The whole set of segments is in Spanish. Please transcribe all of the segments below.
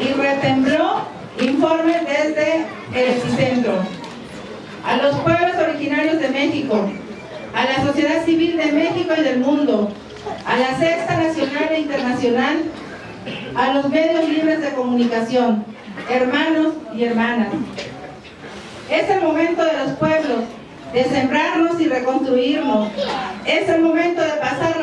y retembló informe desde el epicentro. A los pueblos originarios de México, a la sociedad civil de México y del mundo, a la Sexta Nacional e Internacional, a los medios libres de comunicación, hermanos y hermanas. Es el momento de los pueblos de sembrarnos y reconstruirnos. Es el momento de pasar,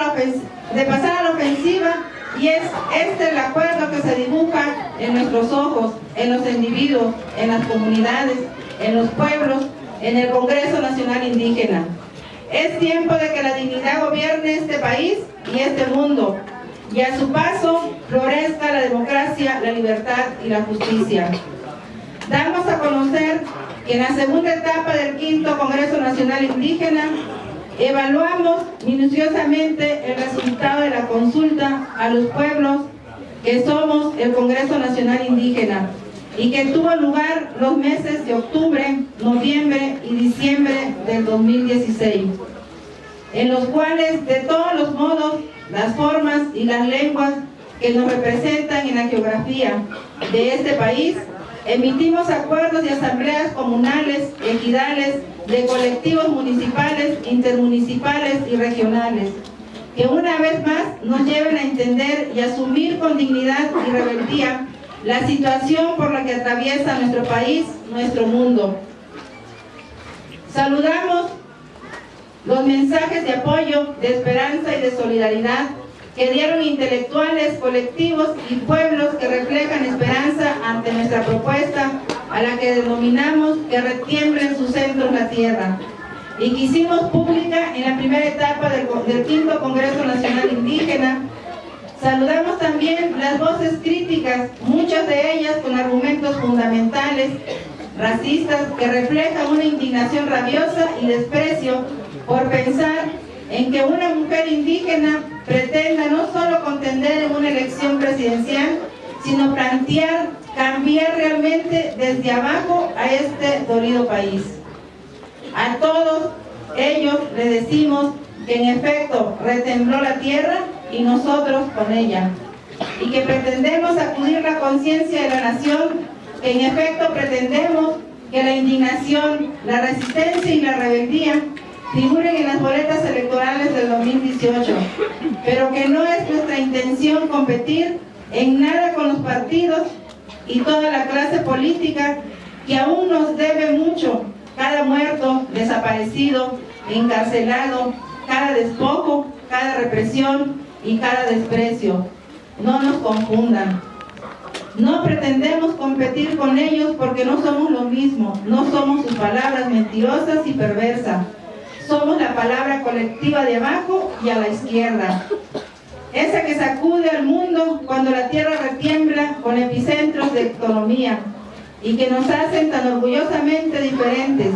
de pasar a la ofensiva y es este el acuerdo que se dibuja en nuestros ojos, en los individuos, en las comunidades, en los pueblos, en el Congreso Nacional Indígena. Es tiempo de que la dignidad gobierne este país y este mundo, y a su paso florezca la democracia, la libertad y la justicia. Damos a conocer que en la segunda etapa del quinto Congreso Nacional Indígena evaluamos minuciosamente el resultado de la consulta a los pueblos que somos el Congreso Nacional Indígena y que tuvo lugar los meses de octubre, noviembre y diciembre del 2016, en los cuales de todos los modos, las formas y las lenguas que nos representan en la geografía de este país, emitimos acuerdos y asambleas comunales, ejidales, de colectivos municipales, intermunicipales y regionales, que una vez más nos lleven a entender y asumir con dignidad y rebeldía la situación por la que atraviesa nuestro país, nuestro mundo. Saludamos los mensajes de apoyo, de esperanza y de solidaridad que dieron intelectuales, colectivos y pueblos que reflejan esperanza ante nuestra propuesta a la que denominamos que retiemble en sus centros la tierra. Y que hicimos pública en la primera etapa del, del quinto Congreso Nacional Indígena. Saludamos también las voces críticas, muchas de ellas con argumentos fundamentales, racistas, que reflejan una indignación rabiosa y desprecio por pensar en que una mujer indígena pretenda no solo contender en una elección presidencial, sino plantear cambiar realmente desde abajo a este dolido país. A todos ellos les decimos que en efecto retembló la tierra y nosotros con ella. Y que pretendemos acudir la conciencia de la nación, que en efecto pretendemos que la indignación, la resistencia y la rebeldía figuren en las boletas electorales del 2018, pero que no es nuestra intención competir en nada con los partidos y toda la clase política que aún nos debe mucho, cada muerto, desaparecido, encarcelado, cada despojo, cada represión y cada desprecio. No nos confundan. No pretendemos competir con ellos porque no somos lo mismo, no somos sus palabras mentirosas y perversas. Somos la palabra colectiva de abajo y a la izquierda. Esa que sacude al mundo cuando la tierra retiembla con epicentros de economía y que nos hacen tan orgullosamente diferentes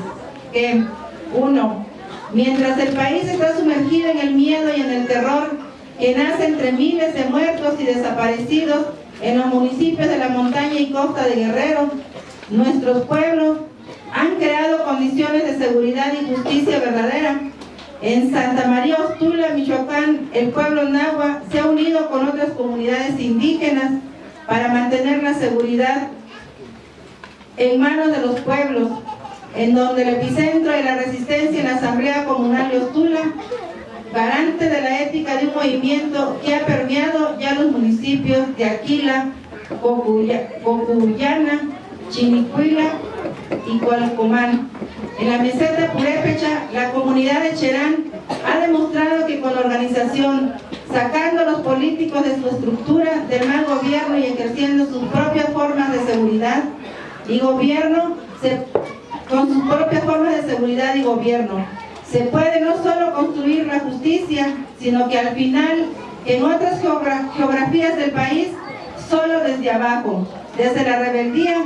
que, uno, mientras el país está sumergido en el miedo y en el terror, que nace entre miles de muertos y desaparecidos en los municipios de la montaña y costa de Guerrero, nuestros pueblos han creado condiciones de seguridad y justicia verdadera. En Santa María Ostula, Michoacán, el pueblo Nahua se ha unido con otras comunidades indígenas para mantener la seguridad en manos de los pueblos, en donde el epicentro de la resistencia en la Asamblea Comunal de Ostula garante de la ética de un movimiento que ha permeado ya los municipios de Aquila, Cocuyana, Chinicuila y Cualcomán. En la meseta Purépecha, la comunidad de Cherán ha demostrado que con organización, sacando a los políticos de su estructura del mal gobierno y ejerciendo sus propias formas de seguridad y gobierno, con sus propias formas de seguridad y gobierno, se puede no solo construir la justicia, sino que al final, en otras geografías del país, solo desde abajo, desde la rebeldía,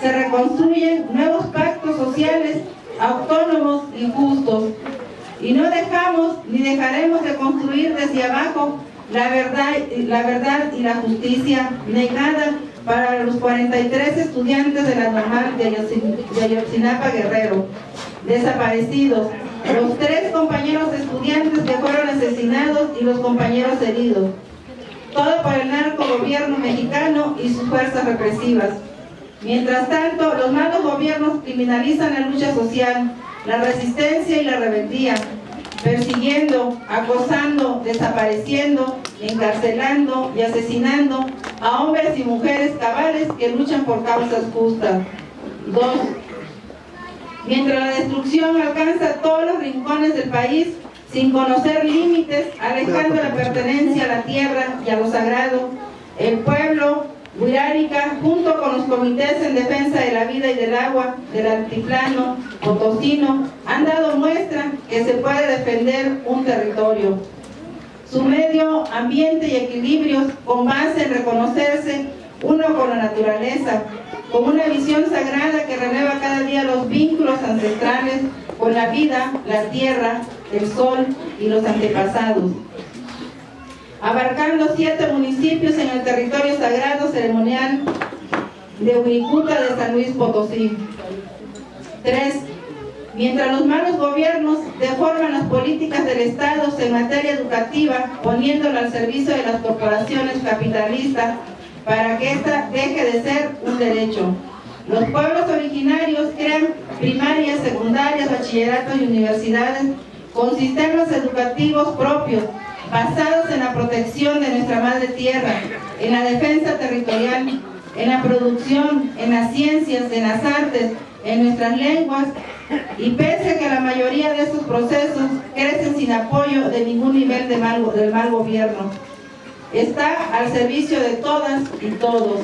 se reconstruyen nuevos pactos sociales autónomos y justos. Y no dejamos ni dejaremos de construir desde abajo la verdad, la verdad y la justicia negada para los 43 estudiantes de la normal de Ayotzinapa Guerrero, desaparecidos, los tres compañeros estudiantes que fueron asesinados y los compañeros heridos. todo por el narco gobierno mexicano y sus fuerzas represivas. Mientras tanto, los malos gobiernos criminalizan la lucha social, la resistencia y la rebeldía, persiguiendo, acosando, desapareciendo, encarcelando y asesinando a hombres y mujeres cabales que luchan por causas justas. Dos, mientras la destrucción alcanza todos los rincones del país, sin conocer límites, alejando la pertenencia a la tierra y a lo sagrado, el pueblo Huirárica, junto con los comités en defensa de la vida y del agua del altiplano potosino, han dado muestra que se puede defender un territorio. Su medio ambiente y equilibrios con base en reconocerse uno con la naturaleza, con una visión sagrada que renueva cada día los vínculos ancestrales con la vida, la tierra, el sol y los antepasados abarcando siete municipios en el territorio sagrado ceremonial de Huiricuta de San Luis Potosí. 3. Mientras los malos gobiernos deforman las políticas del Estado en materia educativa, poniéndolo al servicio de las corporaciones capitalistas para que ésta deje de ser un derecho. Los pueblos originarios crean primarias, secundarias, bachilleratos y universidades con sistemas educativos propios basados en la protección de nuestra madre tierra, en la defensa territorial, en la producción, en las ciencias, en las artes, en nuestras lenguas, y pese a que la mayoría de estos procesos crecen sin apoyo de ningún nivel de mal, del mal gobierno. Está al servicio de todas y todos.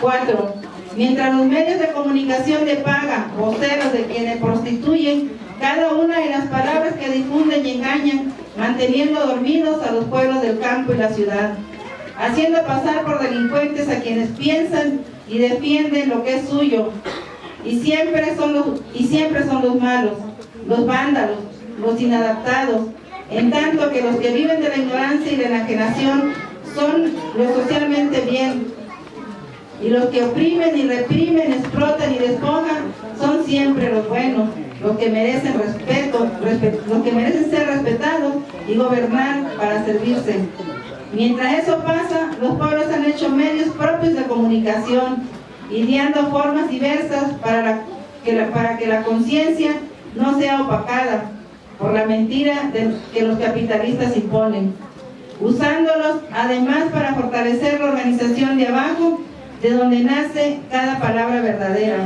Cuatro, mientras los medios de comunicación de paga, voceros de quienes prostituyen cada una de las palabras que difunden y engañan, manteniendo dormidos a los pueblos del campo y la ciudad, haciendo pasar por delincuentes a quienes piensan y defienden lo que es suyo, y siempre son los, y siempre son los malos, los vándalos, los inadaptados, en tanto que los que viven de la ignorancia y de la enajenación son los socialmente bien, y los que oprimen y reprimen, explotan y despojan son siempre los buenos los que merecen respeto, los que merecen ser respetados y gobernar para servirse. Mientras eso pasa, los pueblos han hecho medios propios de comunicación, ideando formas diversas para, que, la, conciencia no sea opacada por la mentira que los capitalistas imponen, usándolos además para fortalecer la organización de abajo, de donde nace cada palabra verdadera.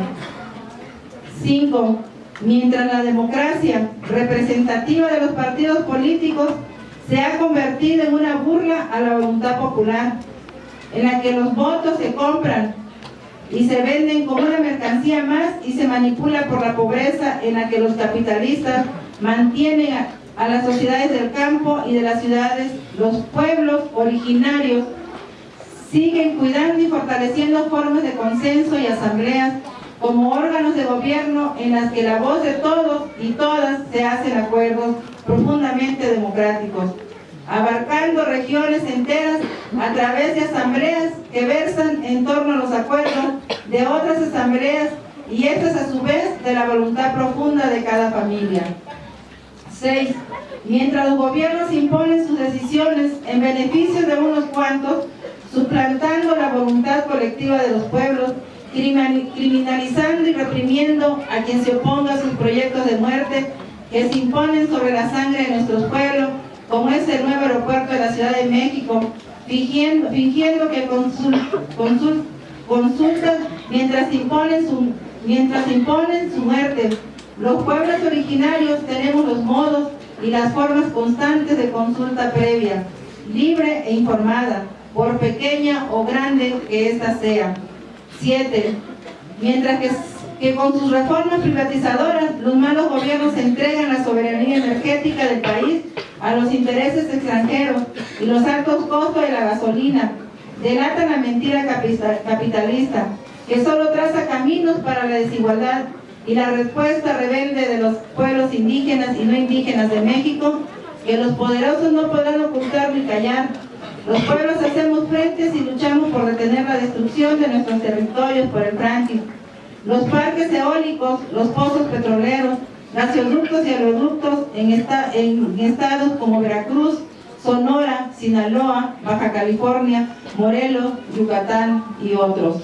5 mientras la democracia representativa de los partidos políticos se ha convertido en una burla a la voluntad popular, en la que los votos se compran y se venden como una mercancía más y se manipula por la pobreza en la que los capitalistas mantienen a, las sociedades del campo y de las ciudades, los pueblos originarios siguen cuidando y fortaleciendo formas de consenso y asambleas como órganos de gobierno en las que la voz de todos y todas se hacen acuerdos profundamente democráticos, abarcando regiones enteras a través de asambleas que versan en torno a los acuerdos de otras asambleas y estas a su vez de la voluntad profunda de cada familia. 6. Mientras los gobiernos imponen sus decisiones en beneficio de unos cuantos, suplantando la voluntad colectiva de los pueblos criminalizando y reprimiendo a quien se oponga a sus proyectos de muerte que se imponen sobre la sangre de nuestros pueblos, como es el nuevo aeropuerto de la Ciudad de México, fingiendo, que consul, consultan mientras imponen, su, mientras imponen su muerte. Los pueblos originarios tenemos los modos y las formas constantes de consulta previa, libre e informada, por pequeña o grande que ésta sea. 7. Mientras que, que con sus reformas privatizadoras, los malos gobiernos entregan la soberanía energética del país a los intereses extranjeros y los altos costos de la gasolina, delatan la mentira capitalista, que solo traza caminos para la desigualdad y la respuesta rebelde de los pueblos indígenas y no indígenas de México, que los poderosos no podrán ocultar ni callar, los pueblos hacemos frentes y luchamos por detener la destrucción de nuestros territorios por el fracking. Los parques eólicos, los pozos petroleros, gasoductos y aeroductos en, estados como Veracruz, Sonora, Sinaloa, Baja California, Morelos, Yucatán y otros.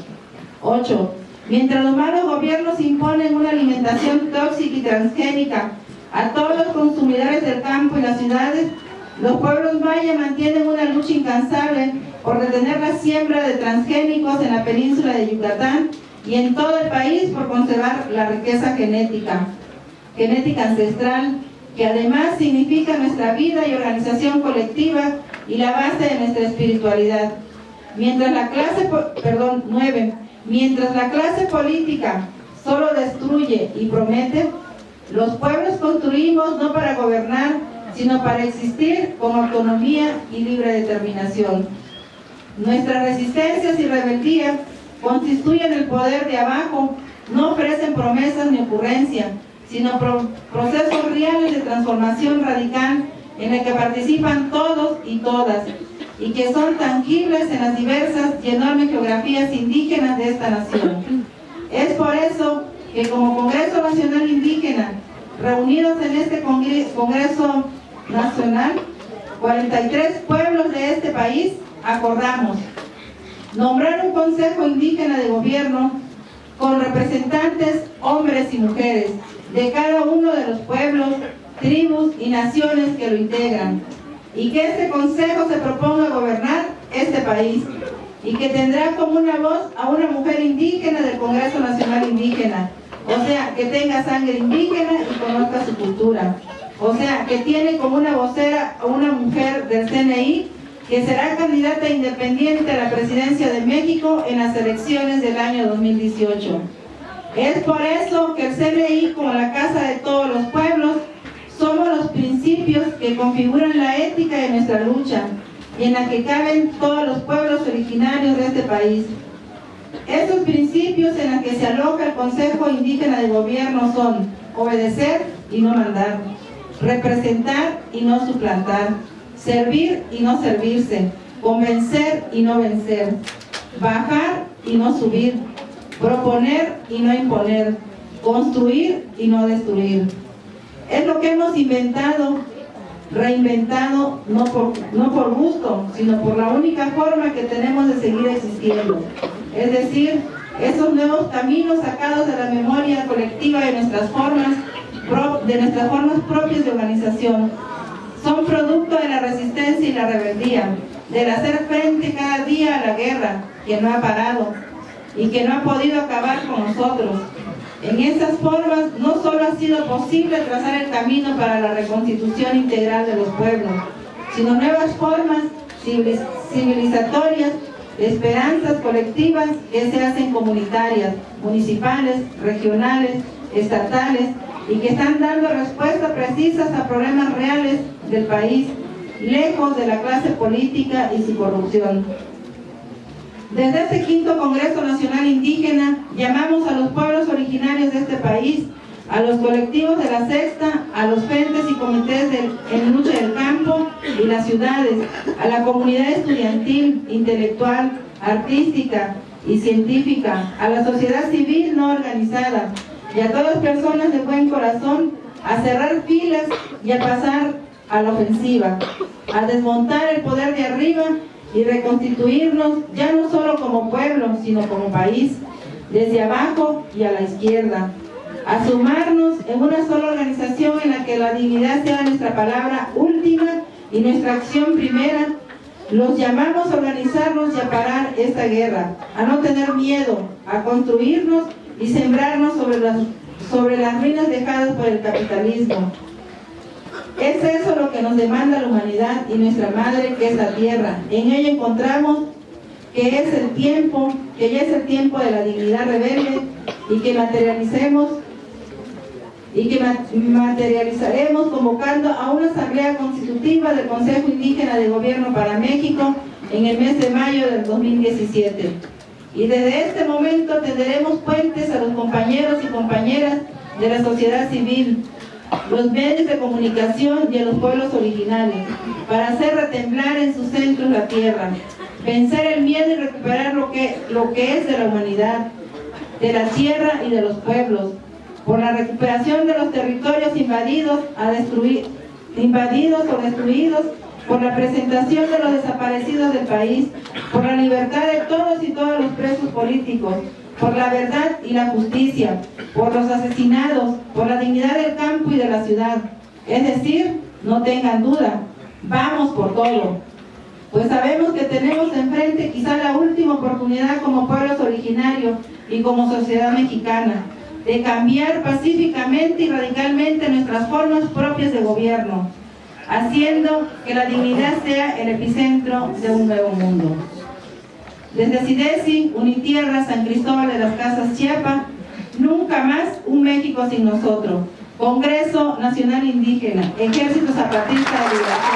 8. Mientras los malos gobiernos imponen una alimentación tóxica y transgénica a todos los consumidores del campo y las ciudades, los pueblos mayas mantienen una lucha incansable por detener la siembra de transgénicos en la península de Yucatán y en todo el país por conservar la riqueza genética, genética ancestral, que además significa nuestra vida y organización colectiva y la base de nuestra espiritualidad. Mientras la clase, perdón, 9, mientras la clase política solo destruye y promete, los pueblos construimos no para gobernar, sino para existir con autonomía y libre determinación. Nuestras resistencias y rebeldía constituyen el poder de abajo, no ofrecen promesas ni ocurrencias, sino procesos reales de transformación radical en el que participan todos y todas, y que son tangibles en las diversas y enormes geografías indígenas de esta nación. Es por eso que como Congreso Nacional Indígena, reunidos en este Congreso Nacional, 43 pueblos de este país acordamos nombrar un Consejo Indígena de Gobierno con representantes hombres y mujeres de cada uno de los pueblos, tribus y naciones que lo integran y que este Consejo se proponga gobernar este país y que tendrá como una voz a una mujer indígena del Congreso Nacional Indígena, o sea, que tenga sangre indígena y conozca su cultura. O sea, que tiene como una vocera a una mujer del CNI que será candidata independiente a la presidencia de México en las elecciones del año 2018. Es por eso que el CNI, como la casa de todos los pueblos, somos los principios que configuran la ética de nuestra lucha y en la que caben todos los pueblos originarios de este país. Estos principios en los que se aloja el Consejo Indígena de Gobierno son obedecer y no mandar, representar y no suplantar, servir y no servirse, convencer y no vencer, bajar y no subir, proponer y no imponer, construir y no destruir. Es lo que hemos inventado, reinventado, no por, no por gusto, sino por la única forma que tenemos de seguir existiendo. Es decir, esos nuevos caminos sacados de la memoria colectiva de nuestras formas de nuestras formas propias de organización. Son producto de la resistencia y la rebeldía, del hacer frente cada día a la guerra que no ha parado y que no ha podido acabar con nosotros. En estas formas no solo ha sido posible trazar el camino para la reconstitución integral de los pueblos, sino nuevas formas civilizatorias, esperanzas colectivas que se hacen comunitarias, municipales, regionales, estatales, y que están dando respuestas precisas a problemas reales del país, lejos de la clase política y su corrupción. Desde este quinto Congreso Nacional Indígena llamamos a los pueblos originarios de este país, a los colectivos de la sexta, a los frentes y comités en lucha del campo y las ciudades, a la comunidad estudiantil, intelectual, artística y científica, a la sociedad civil no organizada, y a todas personas de buen corazón a cerrar filas y a pasar a la ofensiva, a desmontar el poder de arriba y reconstituirnos ya no solo como pueblo, sino como país, desde abajo y a la izquierda, a sumarnos en una sola organización en la que la dignidad sea nuestra palabra última y nuestra acción primera, los llamamos a organizarnos y a parar esta guerra, a no tener miedo, a construirnos y sembrarnos sobre las, sobre las ruinas dejadas por el capitalismo. Es eso lo que nos demanda la humanidad y nuestra madre que es la tierra. En ella encontramos que es el tiempo, que ya es el tiempo de la dignidad rebelde y que materialicemos y que materializaremos convocando a una asamblea constitutiva del Consejo Indígena de Gobierno para México en el mes de mayo del 2017. Y desde este momento tenderemos puentes a los compañeros y compañeras de la sociedad civil, los medios de comunicación y a los pueblos originales, para hacer retemblar en sus centros la tierra, vencer el miedo y recuperar lo que, lo que es de la humanidad, de la tierra y de los pueblos, por la recuperación de los territorios invadidos, a destruir, invadidos o destruidos por la presentación de los desaparecidos del país, por la libertad de todos y todos los presos políticos, por la verdad y la justicia, por los asesinados, por la dignidad del campo y de la ciudad. Es decir, no tengan duda, vamos por todo. Pues sabemos que tenemos enfrente quizá la última oportunidad como pueblos originarios y como sociedad mexicana de cambiar pacíficamente y radicalmente nuestras formas propias de gobierno, haciendo que la dignidad sea el epicentro de un nuevo mundo. Desde Sidesi, Unitierra, San Cristóbal de las Casas, Chiapa, nunca más un México sin nosotros. Congreso Nacional Indígena, Ejército Zapatista de Nacional.